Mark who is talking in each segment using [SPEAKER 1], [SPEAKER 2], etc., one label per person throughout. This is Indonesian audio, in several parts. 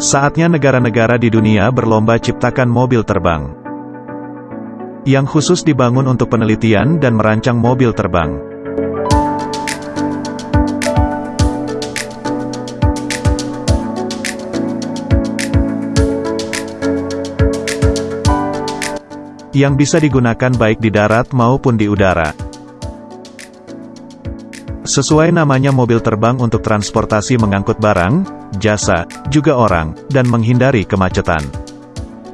[SPEAKER 1] Saatnya negara-negara di dunia berlomba ciptakan mobil terbang. Yang khusus dibangun untuk penelitian dan merancang mobil terbang. Yang bisa digunakan baik di darat maupun di udara. Sesuai namanya mobil terbang untuk transportasi mengangkut barang, jasa, juga orang, dan menghindari kemacetan.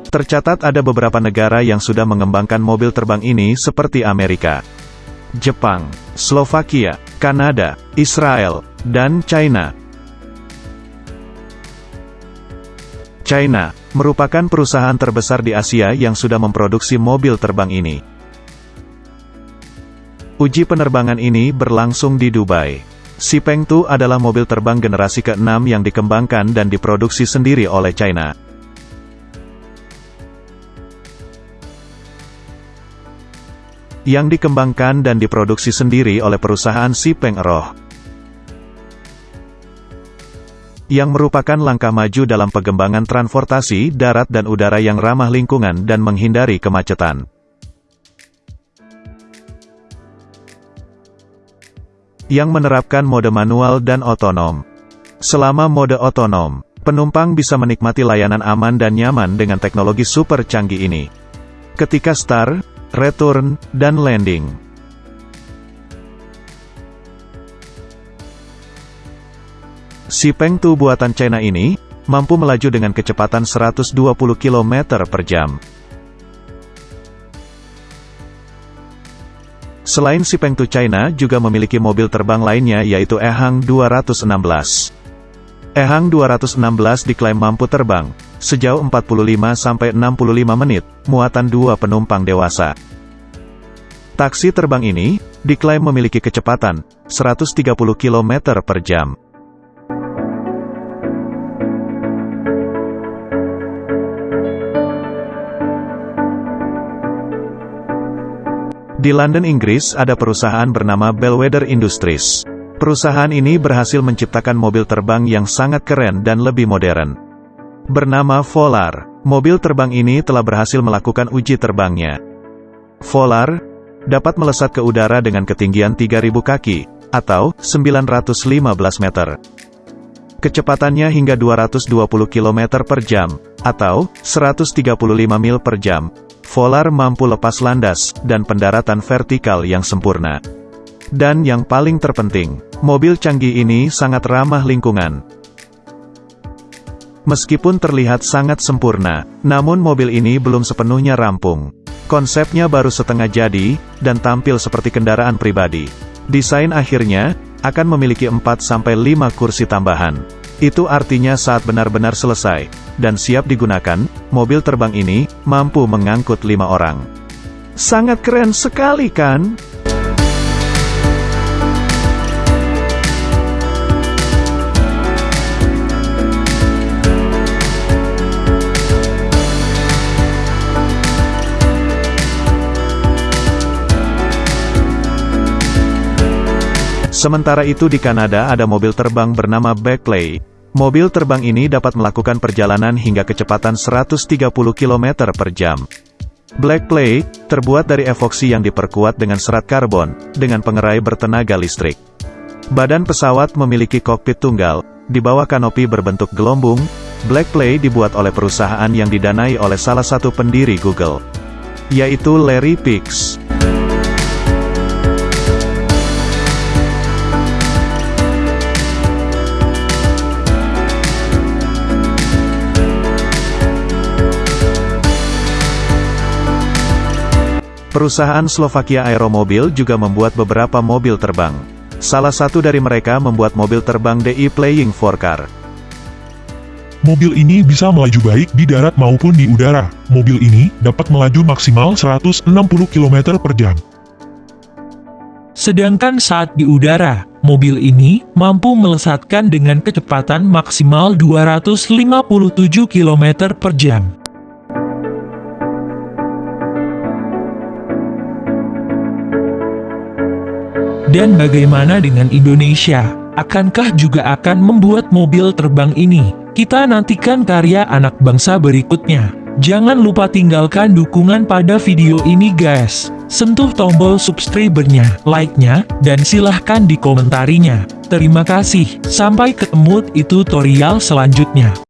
[SPEAKER 1] Tercatat ada beberapa negara yang sudah mengembangkan mobil terbang ini seperti Amerika, Jepang, Slovakia, Kanada, Israel, dan China. China, merupakan perusahaan terbesar di Asia yang sudah memproduksi mobil terbang ini. Uji penerbangan ini berlangsung di Dubai. Xipeng 2 adalah mobil terbang generasi ke-6 yang dikembangkan dan diproduksi sendiri oleh China. Yang dikembangkan dan diproduksi sendiri oleh perusahaan Xipeng Roh. Yang merupakan langkah maju dalam pengembangan transportasi darat dan udara yang ramah lingkungan dan menghindari kemacetan. Yang menerapkan mode manual dan otonom. Selama mode otonom, penumpang bisa menikmati layanan aman dan nyaman dengan teknologi super canggih ini. Ketika start, return, dan landing. Si Peng Tu buatan China ini, mampu melaju dengan kecepatan 120 km per jam. Selain si Pengtu China juga memiliki mobil terbang lainnya yaitu Ehang 216. Ehang 216 diklaim mampu terbang, sejauh 45-65 menit, muatan dua penumpang dewasa. Taksi terbang ini, diklaim memiliki kecepatan, 130 km per jam. Di London, Inggris, ada perusahaan bernama Bellwether Industries. Perusahaan ini berhasil menciptakan mobil terbang yang sangat keren dan lebih modern. Bernama Volar, mobil terbang ini telah berhasil melakukan uji terbangnya. Volar dapat melesat ke udara dengan ketinggian 3000 kaki, atau 915 meter. Kecepatannya hingga 220 km per jam, atau 135 mil per jam, Volar mampu lepas landas, dan pendaratan vertikal yang sempurna. Dan yang paling terpenting, mobil canggih ini sangat ramah lingkungan. Meskipun terlihat sangat sempurna, namun mobil ini belum sepenuhnya rampung. Konsepnya baru setengah jadi, dan tampil seperti kendaraan pribadi. Desain akhirnya, akan memiliki 4-5 kursi tambahan. Itu artinya saat benar-benar selesai, dan siap digunakan, mobil terbang ini, mampu mengangkut lima orang. Sangat keren sekali kan? Sementara itu di Kanada ada mobil terbang bernama Backplay. Mobil terbang ini dapat melakukan perjalanan hingga kecepatan 130 km per jam. Blackplay, terbuat dari evoksi yang diperkuat dengan serat karbon, dengan pengerai bertenaga listrik. Badan pesawat memiliki kokpit tunggal, di bawah kanopi berbentuk gelombung, Blackplay dibuat oleh perusahaan yang didanai oleh salah satu pendiri Google, yaitu Larry Page. Perusahaan Slovakia Aeromobil juga membuat beberapa mobil terbang. Salah satu dari mereka membuat mobil terbang DI Playing 4 Car.
[SPEAKER 2] Mobil ini bisa melaju baik di darat maupun di udara. Mobil ini dapat melaju maksimal 160 km per jam.
[SPEAKER 3] Sedangkan saat di udara, mobil ini mampu melesatkan dengan kecepatan maksimal 257 km per jam. Dan bagaimana dengan Indonesia? Akankah juga akan membuat mobil terbang ini? Kita nantikan karya anak bangsa berikutnya. Jangan lupa tinggalkan dukungan pada video ini guys. Sentuh tombol subscribe-nya, like-nya, dan silahkan dikomentarinya. Terima kasih, sampai ketemu di tutorial selanjutnya.